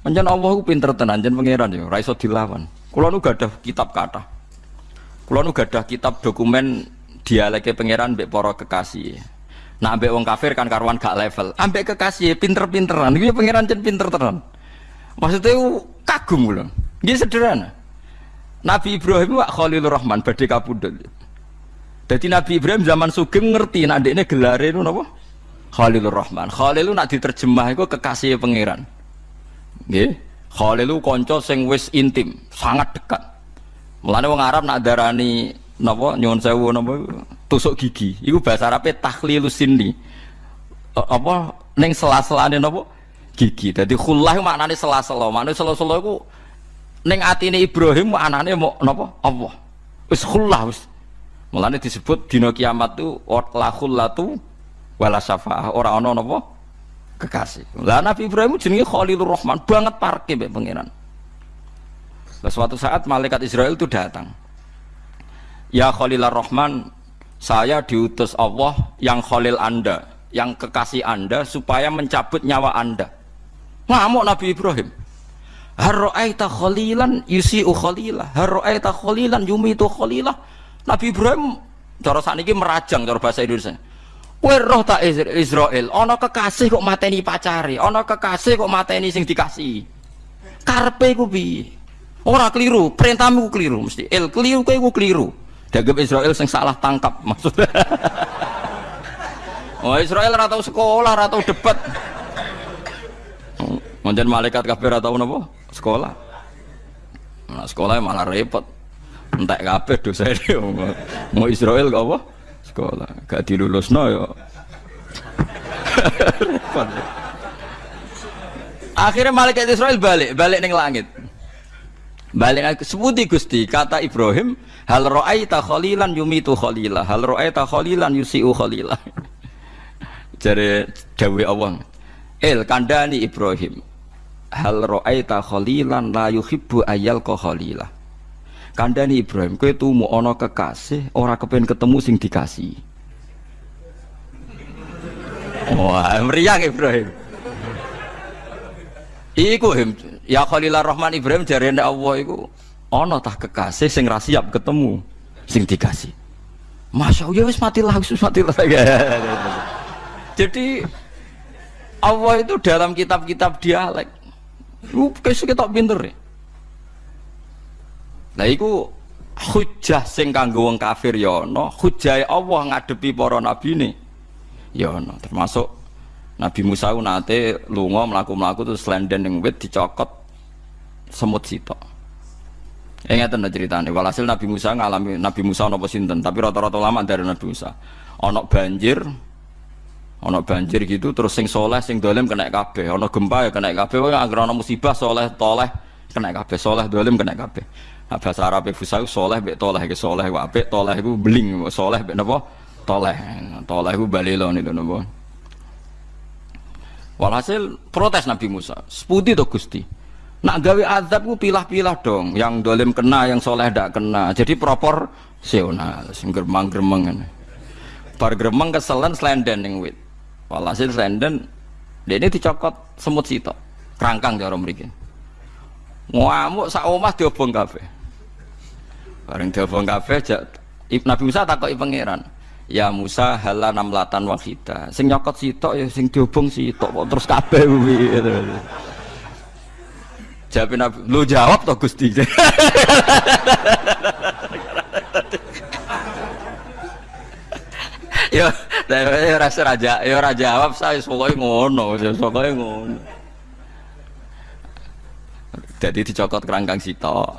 Pancen Allah ku pinter tenan jen pangeran yo, ra iso dilawan. Kula nu gadah kitab kata. Kula nu gadah kitab dokumen dialeke pangeran mbek para kekasih. Nah, ambek wong kafir kan karuan gak level. Ambek kekasih pinter-pinteran. Iki pangeran jen pinter tenan. Maksudnya kagum lho. Nggih sederhana. Nabi Ibrahim wa Khalilur Rahman badhe kapundhut. Jadi Nabi Ibrahim zaman Sugeng ngerti nak ini gelare itu napa? Khalilur Rahman. Khalil nak diterjemah itu kekasih pangeran. Nggih. Khalil kanca sing wis intim, sangat dekat. Mulane wong Arab nak darani napa nyuwun sewu napa tusuk gigi. Iku bahasa Arabe takhlilus sinni. Apa ning sela-selane napa? Gigi. Dadi khullah maknane sela-sela. Maknane sela-sela iku ning atine Ibrahim maknane mau napa? Allah. Wis khullah wis. Mulane disebut dina kiamat tu la khullatu wala syafaah. Ora ana napa? Kekasih. Lah Nabi Ibrahim jenenge Khalilur Rahman, banget parke mbek pangeran. Lah suatu saat malaikat Israel itu datang. Ya Khalilur Rahman, saya diutus Allah yang Khalil Anda, yang kekasih Anda supaya mencabut nyawa Anda. Ngamuk Nabi Ibrahim. Harra'aita khalilan yusi'u khalilah. Harra'aita khalilan yumitu khalilah. Nabi Ibrahim cara sakniki merajang cara bahasa Indonesia Kowe roh tak Israel, ana kekasih kok mateni pacare, ana kekasih kok mateni sing dikasih. Karepe ku piye? Ora keliru, perintahmu ku keliru mesti. El keliru kowe ku keliru. Dagem Israel sing salah tangkap maksudnya. oh Israel ora tau sekolah, ora tau debat. Manjan malaikat kabeh ora tau napa? Sekolah. Nah, sekolah malah repot. Entek kabeh dosa Mau Israel kok apa? sekolah gak dilulus no yo. Akhirnya malaikat Israel balik balik neng langit. Balik sebuti gusti kata Ibrahim hal ro'aita khalilan yumitu khalilah hal ro'aita khalilan yusiu khalilah jadi dawe Allah el kandani Ibrahim hal ro'aita khalilan la yuhibbu ayal ko khalilah kandani Ibrahim kowe tumu ana kekasih ora kepen ketemu sing dikasih wah meriang Ibrahim iku ya Khalilur Rahman Ibrahim jare Allah iku ana tah kekasih sing ra siap ketemu sing dikasih Masya Allah, ya wis matilah, wis matilah. Jadi Allah itu dalam kitab-kitab dialek. Lu kayak kita pinter ya. Lah iku hujah sing kanggo wong kafir ya ana, hujah Allah ngadepi para nabine ya ana. Termasuk Nabi Musa nate lunga mlaku-mlaku terus lenden ning wit dicokot semut sitok. Ya ngeten ceritane. Walhasil Nabi Musa ngalami Nabi Musa napa sinten, tapi rata-rata lama dari Nabi Musa. Ana banjir, ana banjir gitu terus sing soleh sing dolim kena kabeh, ana gempa ya kena kabeh, anggere ana musibah soleh toleh kena kabeh, soleh dolim kena kabeh. Nah, bahasa Arab fusau soleh bek toleh ke soleh apik toleh ku beling soleh bek napa toleh. Toleh ku balilon itu napa? Walhasil protes Nabi Musa. Seputi to Gusti? Nak gawe azab ku pilah-pilah dong. Yang dolim kena yang soleh ndak kena. Jadi proporsional sing gremeng-gremeng bar gremeng keselen slenden ning wit. Walhasil slenden ini dicokot semut sitok. Kerangkang cara mriki. Ngamuk sak omah diobong kabeh. Bareng diobong kabeh Nabi Musa takoki pangeran. Ya Musa hala namlatan wahida. Sing nyokot sitok ya sing diobong sitok kok terus kabeh kuwi. Jawab lu jawab toh Gusti. yo, yo rasa raja, yo raja jawab saya pokoknya ngono, pokoknya ngono. Jadi dicokot kerangkang sitok.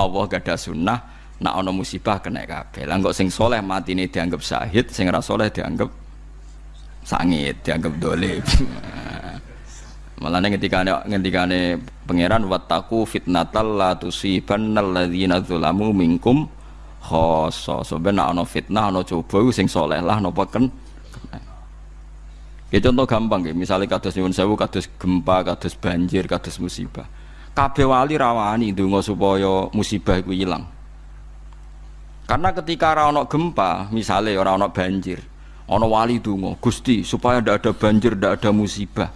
Allah gak ada sunnah nak ono musibah kena kabeh. Lah kok sing soleh mati ini dianggap syahid, sing ora soleh dianggap sangit, dianggap dolim. Malah ketika ketika pangeran wataku fitnatal la tusibannal ladzina dzalamu minkum khoso. Sebenarnya ono fitnah ono coba sing soleh lah nopo ken. Ya contoh gampang ya, misalnya kados nyuwun sewu, kados gempa, kados banjir, kados musibah kabeh wali rawani ndonga supaya musibah iku ilang. Karena ketika ana gempa, misalnya ana banjir, ana wali donga, Gusti supaya ndak ada banjir, ndak ada musibah.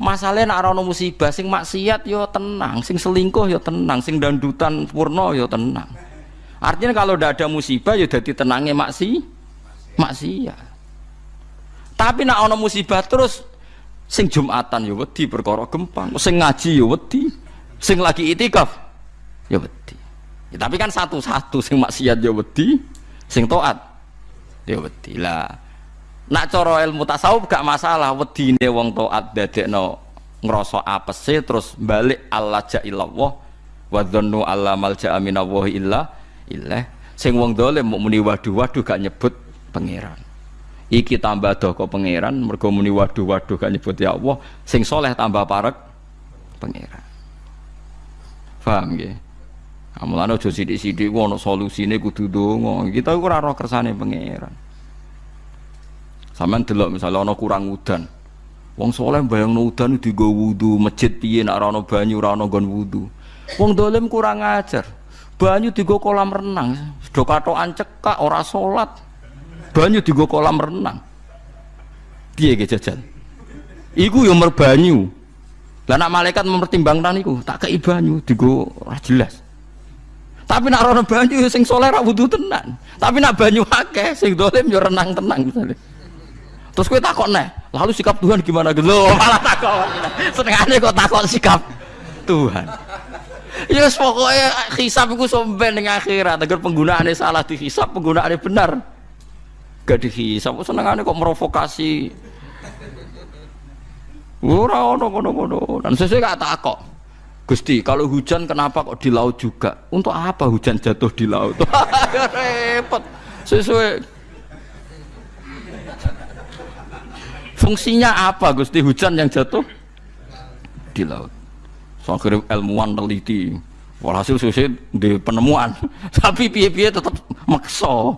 Masalahnya nak musibah sing maksiat yo tenang, sing selingkuh yo tenang, sing dandutan purno yo tenang. Artinya kalau tidak ada musibah ya jadi tenangnya maksi maksiat. Tapi nak ana musibah terus sing Jumatan ya wedi perkara gempang, sing ngaji ya wedi, sing lagi itikaf ya wedi. Ya, tapi kan satu-satu sing maksiat ya wedi, sing taat ya wedi lah. Nak cara ilmu tasawuf gak masalah wedine wong taat dadekno ngrasa apese terus balik Allah ja'illallah wa dhannu alla malja'a minallahi illa illah. Sing wong dolim muni waduh-waduh gak nyebut pangeran iki tambah doko pangeran mergo muni waduh waduh gak nyebut ya Allah sing soleh tambah parek pangeran paham nggih Amulane aja sithik-sithik ku ana solusine kudu donga. Kita ora roh kersane pangeran. Sampeyan delok misalnya ana kurang udan. Wong soleh bayangno udan digo wudu, masjid piye nek ora ana banyu ora ana nggon wudu. Wong dolim kurang ajar. Banyu digo kolam renang, do katokan cekak ora salat banyu di kolam renang dia ge jajal iku yang merbanyu lah nak malaikat mempertimbangkan iku tak kei banyu digo ora jelas tapi nak rono banyu sing soleh ra wudu tenan. Tapi nak banyu akeh sing dolim yo renang tenang misalnya. Terus kowe takon neh lalu sikap Tuhan gimana? Gitu. Malah takon senengane kok takon sikap Tuhan. Ya yes, pokoknya hisap itu somben dengan akhirat. Agar penggunaannya salah dihisap penggunaannya benar. Gak dihisap. Senengane kok merovokasi ora ono kono-kono dan sesuai gak takok Gusti kalau hujan kenapa kok di laut juga? Untuk apa hujan jatuh di laut? Repot. Sesuai. Fungsinya apa Gusti? Hujan yang jatuh di laut. So akhirnya ilmuwan teliti. Walhasil sesuai di penemuan. Tapi piye-piye tetap makso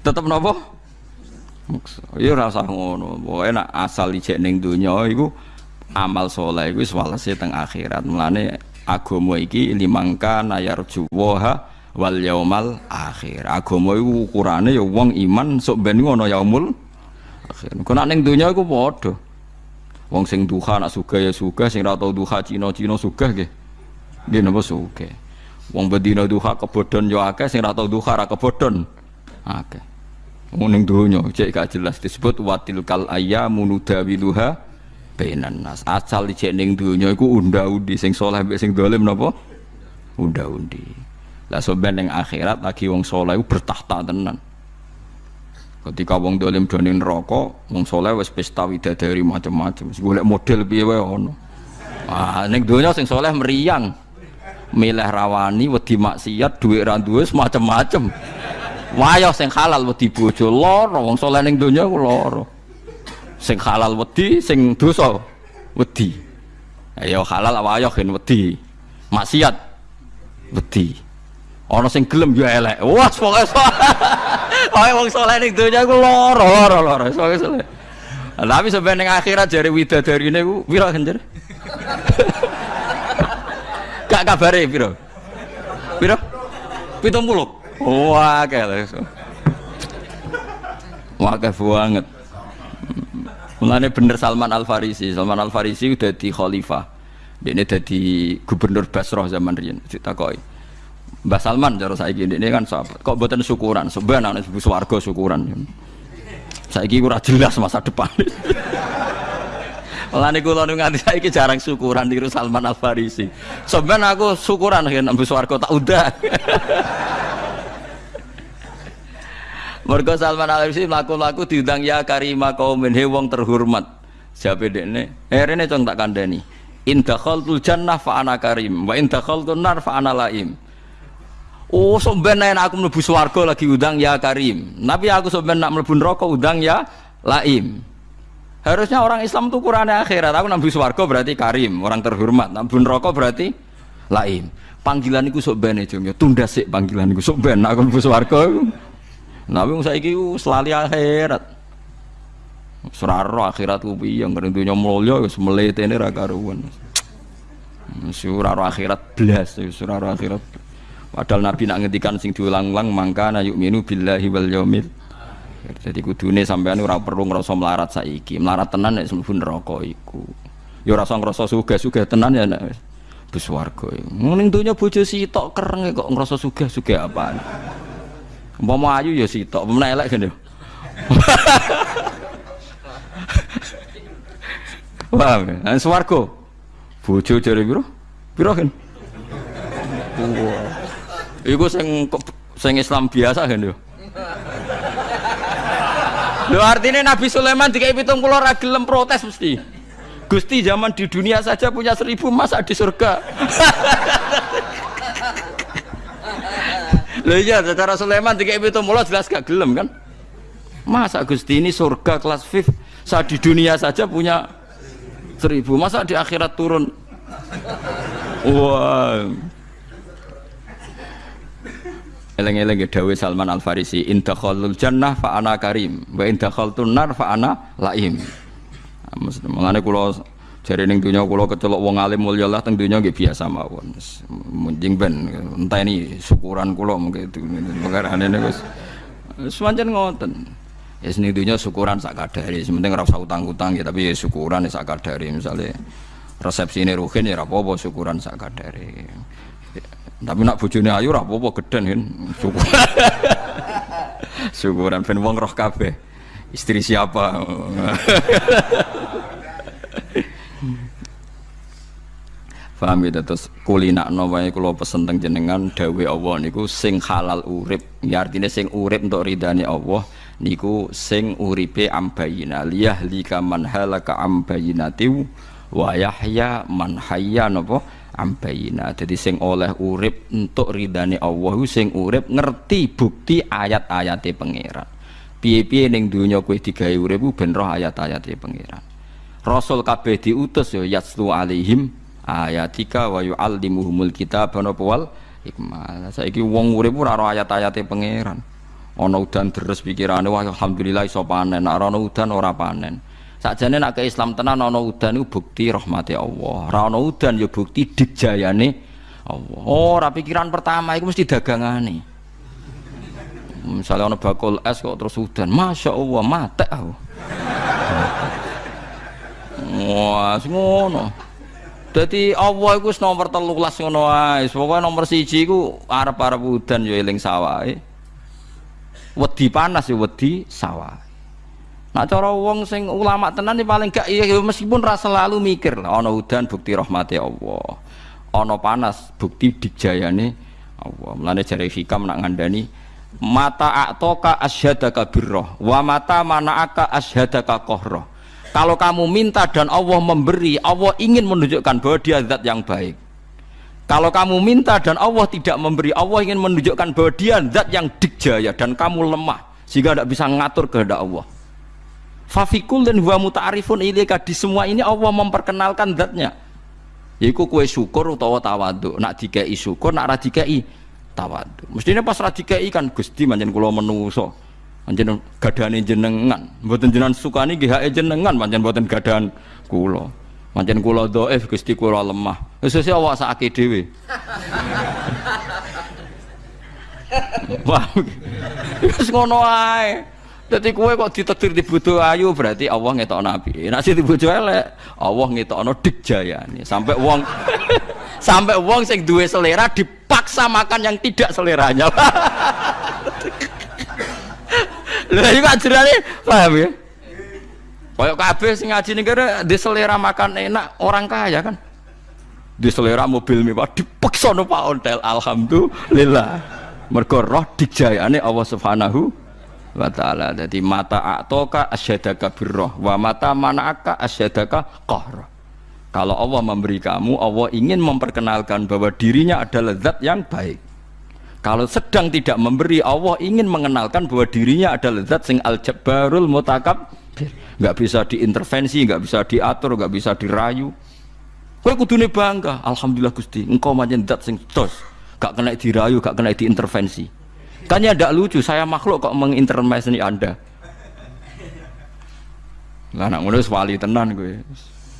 tetep nopo? Ya rasa ngono. Pokoke nak asal ijek ning donya iku amal soleh iku wis walese teng akhirat. Mulane agama iki limangka nayarju waha wal yaumal akhir. Agama iku ukurane ya wong iman sok ben ngono yaumul akhir. Kok nak ning donya iku padha. Wong sing duha nak sugih ya sugih sing ra tau duha Cina-Cina sugih nggih. Nggih napa sugih? Wong bedina duha kebodhon ya akeh sing ra tau duha ra kebodhon akeh. Muning dunya cek gak jelas disebut watil kal ayyamu nudawiluha bainan nas. Asal cek ning dunya iku unda-undi sing saleh mbek sing dolim napa? Unda-undi. Lah sampeyan ning akhirat lagi wong saleh bertahta tenan. Ketika wong dolim do ning neraka, wong saleh wis pesta widadari macam-macam. Golek model piye wae ono. Ah ning dunya sing saleh meriang. Milih rawani wedi maksiat, dhuwit ra duwe macam-macam. Wayah sing halal wedi bojo lara, wong saleh ning donya ku lara. Sing halal wedi, sing dosa wedi. Ya halal wayah gen wedi. Maksiat wedi. Ana sing gelem ya elek. Wah, pokoke Pokoke wong saleh ning donya ku lara, lara, lara. Pokoke saleh. Tapi sampai ning akhirat jare widadarine ku pira genjer? Gak kabare pira? Pira? 70. Wah, kayak Wah, banget. Mulane bener Salman Al Farisi. Salman Al Farisi udah di khalifah. Dia jadi gubernur Basrah zaman riyen. Ditakoi. Mbah Salman cara saiki ini kan sahabat. Kok buatan syukuran? Sebenarnya ibu swarga syukuran. Saiki ora jelas masa depan. Mulane kula nu nganti saiki jarang syukuran di Salman Al Farisi. Sebenarnya aku syukuran kan ibu swarga tak udah. Mergo Salman Al Farisi mlaku-mlaku diundang ya karima kaumin he wong terhormat. Siapa dekne? Eh rene cong tak kandhani. In dakhaltul jannah fa ana karim wa in dakhaltun nar fa ana laim. Oh, sampean nek aku mlebu swarga lagi undang ya karim. Tapi aku sampean nak mlebu neraka undang ya laim. Harusnya orang Islam tuh kurangnya akhirat. Aku nabi swarga berarti karim, orang terhormat. Nabi neraka berarti laim. Panggilan iku sok ben ya tunda sik panggilan iku sok ben aku mlebu swarga. Nabi wong saiki selali akhirat. Suraro akhirat ku piye ngene dunya mulya wis mletene ra karuan. Suraro akhirat blas, suraro akhirat. Padahal Nabi nak ngendikan sing diulang-ulang mangka na yu'minu billahi wal yaumil jadi kudune sampean ora perlu ngrasa melarat saiki. Melarat tenan nek mlebu neraka iku. Ya ora usah ngrasa sugih-sugih tenan ya nek bus warga. Ning donya bojo sitok kereng kok ngrasa sugih-sugih apaan. Umpama ayu ya sitok, umpama elek kan ya. Paham ya? Nah, swarga. Bojo jare piro? Piro kan? Iku sing sing Islam biasa kan yo. Lho artinya Nabi Sulaiman dikai pitung pulau ragilem protes mesti. Gusti zaman di dunia saja punya seribu masa di surga. Lho iya secara Sulaiman dikai pitung pulau jelas gak gelem kan? Masa Gusti ini surga kelas VIP saat di dunia saja punya seribu masa di akhirat turun wah Eleng-eleng ya dawe Salman Al Farisi, in dakhalul jannah fa ana karim, wa in dakhaltun nar fa ana laim. Mulane kula jare ning donya kula kecelok wong alim mulya Allah teng donya nggih biasa mawon. Munjing ben entah ini syukuran kula mungkin itu perkarane wis semanten ngoten. Ya seni dunia syukuran sak kadari, sementing ora usah utang-utang ya tapi ya syukuran ya sak kadari misalnya resepsi ini ruhin ya apa-apa syukuran sak kadari. Tapi nak bojone ayu apa-apa geden kan. Syukur. Syukuran ben wong roh kabeh. Istri siapa? Paham ya? Terus kulinakno wae kula pesen teng jenengan dawe Allah niku sing halal urip. Ya artinya sing urip untuk ridane Allah niku sing uripe ambayina. Liyah lika man halaka ambayinati wa yahya man hayya ambayina. Jadi sing oleh urip untuk ridane Allah sing urip ngerti bukti ayat-ayate pangeran. Piye-piye ning donya kowe digawe urip ben roh ayat-ayate pangeran. Rasul kabeh diutus ya yaslu alaihim ayatika wa yuallimuhumul kitab napa wal hikmah saiki wong urip ora roh ayat-ayate pangeran ana udan deres pikirane wah alhamdulillah iso panen nek ana udan ora panen Sakjane ke Islam tenan ana udan iku bukti rahmati Allah. Ora ana udan ya bukti dijayane Allah. Oh, ora pikiran pertama iku mesti dagangane. Misalnya ana bakul es kok terus udan, Masya Allah, mate aku. Wah, ngono. Dadi Allah iku wis nomor 13 ngono wae. Pokoke nomor 1 iku arep-arep udan ya eling sawahe. Wedi panas ya wedi sawah. Nah cara wong sing ulama tenan paling gak iya meskipun rasa selalu mikir lah ana udan bukti rahmati Allah. Ana panas bukti dijayane Allah. Mulane jare hikam nak ngandani mata atoka asyhadaka birroh wa mata mana'aka asyhadaka qahra. Kalau kamu minta dan Allah memberi, Allah ingin menunjukkan bahwa dia zat yang baik. Kalau kamu minta dan Allah tidak memberi, Allah ingin menunjukkan bahwa dia zat yang dikjaya dan kamu lemah sehingga tidak bisa ngatur kehendak Allah. Fafikul dan huwa muta'arifun ilaika di semua ini Allah memperkenalkan zatnya. Yaiku kue syukur utawa tawadu. Nak dikai syukur, nak ra dikai tawadu. Mestinya pas ra dikai kan Gusti manjen kula menuso. Manjen gadane jenengan. Mboten jenengan sukani nggih hake jenengan manjen mboten gadahan kula. Manjen kula dhaif Gusti kula lemah. Wis sesuk awak sakake dhewe. Wah. Wis ngono ae. Jadi kue kok ditetir di ayu berarti Allah ngetok nabi. Nasi di butuh elek, Allah ngetok no jaya nih. Sampai uang, sampai uang sing duwe selera dipaksa makan yang tidak seleranya. Lah iki ajarane paham ya? Kayak kabeh sing ngaji negara di selera makan enak orang kaya kan. Di selera mobil mewah dipaksa no Pak Ontel. Alhamdulillah. Mergo roh dijayane Allah Subhanahu wa ta'ala jadi mata a'toka asyadaka birroh wa mata mana'aka asyadaka qahra kalau Allah memberi kamu Allah ingin memperkenalkan bahwa dirinya adalah zat yang baik kalau sedang tidak memberi Allah ingin mengenalkan bahwa dirinya adalah zat sing al-jabbarul mutakab nggak bisa diintervensi nggak bisa diatur nggak bisa dirayu kowe kudune bangga alhamdulillah Gusti engkau manjen zat sing tos gak kena dirayu gak kena diintervensi Kan ya tidak lucu, saya makhluk kok mengintervensi Anda. Lah anak ngono wali tenan gue.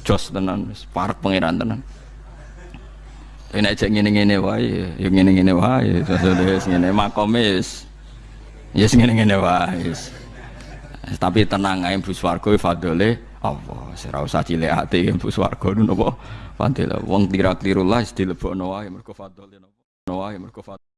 Jos tenan, parek pangeran tenan. Tapi nek cek ngene-ngene wae, ya ngene-ngene wae, wis ngene makome wis. Ya ngene-ngene wae. Tapi tenang ae Bu Swarga fadole Allah, ora usah cilik ati mlebu swarga napa? Fadilah wong tira-tirullah dilebokno wae mergo fadhole napa? Wae mergo fadhole